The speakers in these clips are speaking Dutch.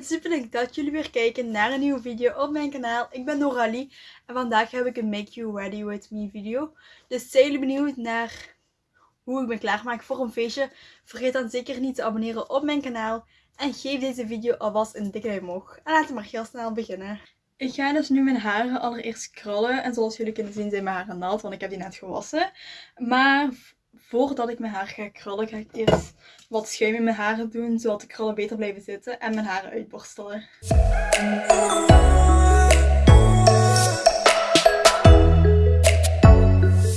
het super leuk dat jullie weer kijken naar een nieuwe video op mijn kanaal. Ik ben Noralie en vandaag heb ik een Make You Ready With Me video. Dus zijn jullie benieuwd naar hoe ik me klaarmaak voor een feestje? Vergeet dan zeker niet te abonneren op mijn kanaal en geef deze video alvast een dikke duim omhoog. En laten we maar heel snel beginnen. Ik ga dus nu mijn haren allereerst krullen en zoals jullie kunnen zien zijn mijn haren nat, want ik heb die net gewassen. Maar voordat ik mijn haar ga krullen, ga ik eerst wat schuim in mijn haren doen, zodat de krullen beter blijven zitten en mijn haren uitborstelen.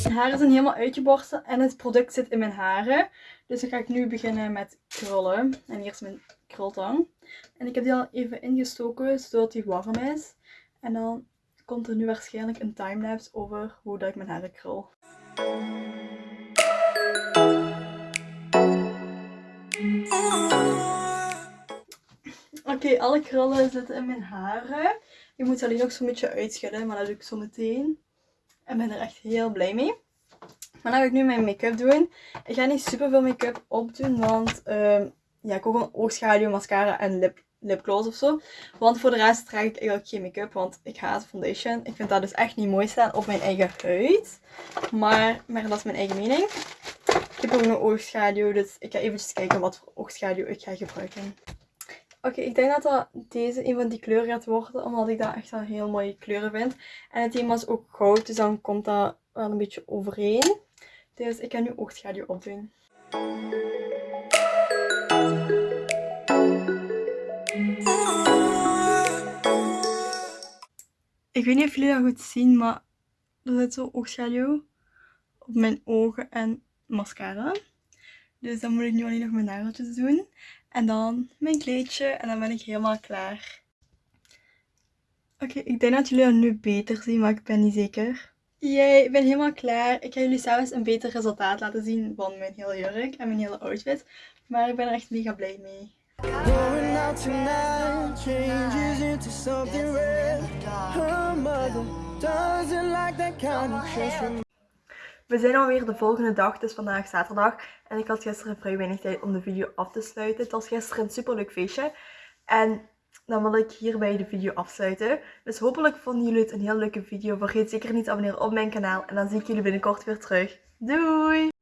Mijn haren zijn helemaal uitgeborsteld en het product zit in mijn haren. Dus dan ga ik nu beginnen met krullen. En eerst mijn krultang. En ik heb die al even ingestoken, zodat die warm is. En dan komt er nu waarschijnlijk een timelapse over hoe dat ik mijn haren krul. Oké, alle krullen zitten in mijn haren. Ik moet alleen nog zo'n beetje uitschudden, maar dat doe ik zo meteen. En ben er echt heel blij mee. Maar dan ga ik nu mijn make-up doen. Ik ga niet super veel make-up opdoen, want uh, ja, ik ook een oogschaduw, mascara en lip, lipgloss of zo. Want voor de rest draag ik eigenlijk geen make-up, want ik haat foundation. Ik vind dat dus echt niet mooi staan op mijn eigen huid. Maar, maar dat is mijn eigen mening. Ik heb ook een oogschaduw, dus ik ga eventjes kijken wat voor oogschaduw ik ga gebruiken. Oké, ik denk dat dat deze een van die kleuren gaat worden, omdat ik dat echt een heel mooie kleuren vind. En het thema is ook goud, dus dan komt dat wel een beetje overeen. Dus ik ga nu oogschaduw opdoen. Ik weet niet of jullie dat goed zien, maar er zit zo oogschaduw op mijn ogen en mascara. Dus dan moet ik nu alleen nog mijn nageltjes doen. En dan mijn kleedje en dan ben ik helemaal klaar. Oké, ik denk dat jullie dat nu beter zien, maar ik ben niet zeker. Jee, ik ben helemaal klaar. Ik ga jullie zelfs een beter resultaat laten zien van mijn hele jurk en mijn hele outfit. Maar ik ben er echt mega blij mee. We zijn alweer de volgende dag, dus vandaag zaterdag. En ik had gisteren vrij weinig tijd om de video af te sluiten. Het was gisteren een superleuk feestje. En dan wil ik hierbij de video afsluiten. Dus hopelijk vonden jullie het een heel leuke video. Vergeet zeker niet te abonneren op mijn kanaal. En dan zie ik jullie binnenkort weer terug. Doei!